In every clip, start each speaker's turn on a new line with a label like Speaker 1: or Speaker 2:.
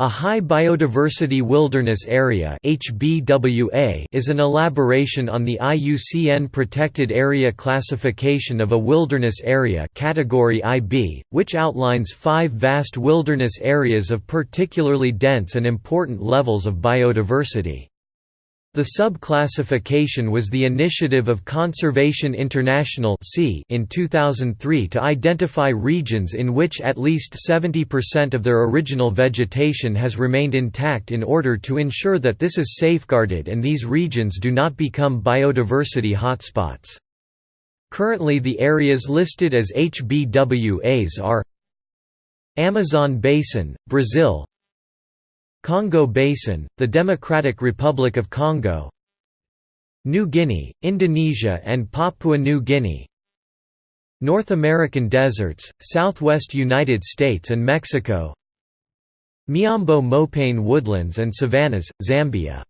Speaker 1: A High Biodiversity Wilderness Area is an elaboration on the IUCN Protected Area Classification of a Wilderness Area category IB, which outlines five vast wilderness areas of particularly dense and important levels of biodiversity. The sub-classification was the initiative of Conservation International in 2003 to identify regions in which at least 70% of their original vegetation has remained intact in order to ensure that this is safeguarded and these regions do not become biodiversity hotspots. Currently the areas listed as HBWAs are Amazon Basin, Brazil Congo Basin, the Democratic Republic of Congo New Guinea, Indonesia and Papua New Guinea North American deserts, southwest United States and Mexico Miombo Mopane woodlands and savannas, Zambia.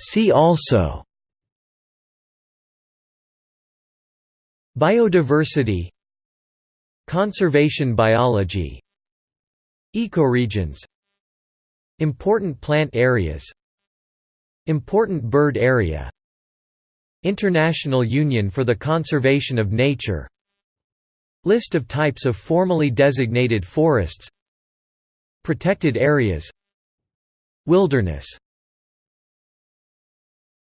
Speaker 1: See also Biodiversity Conservation biology Ecoregions Important plant areas Important bird area International Union for the Conservation of Nature List of types of formally designated forests Protected areas Wilderness